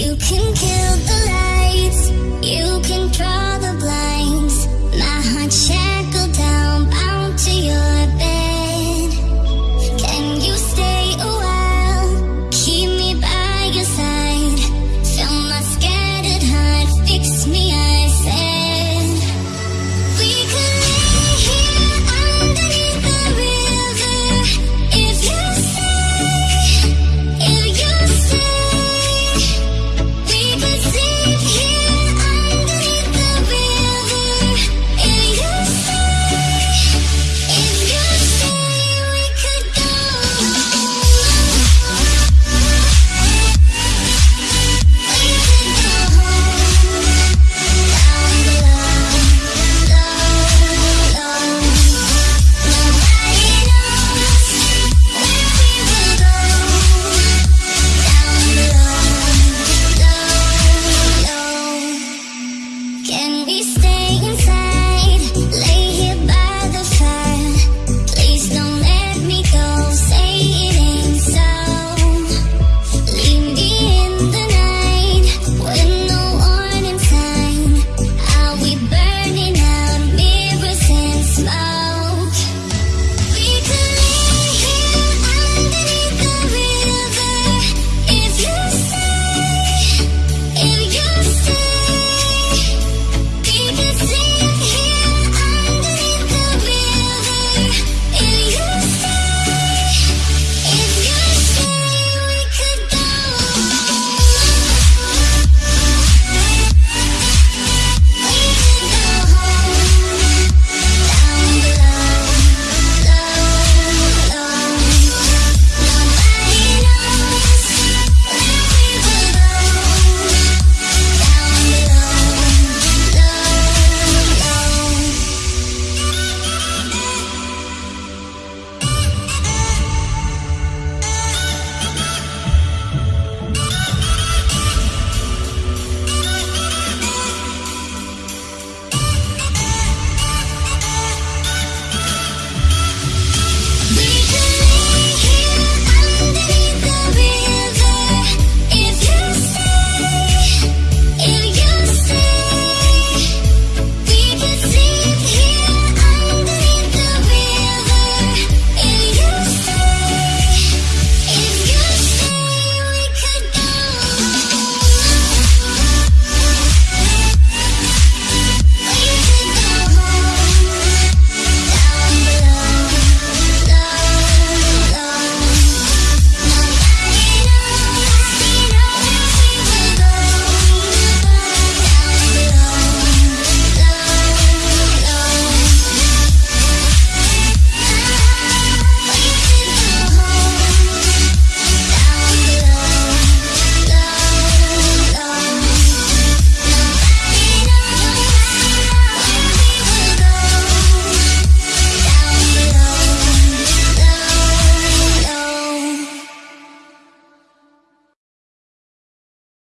You can kill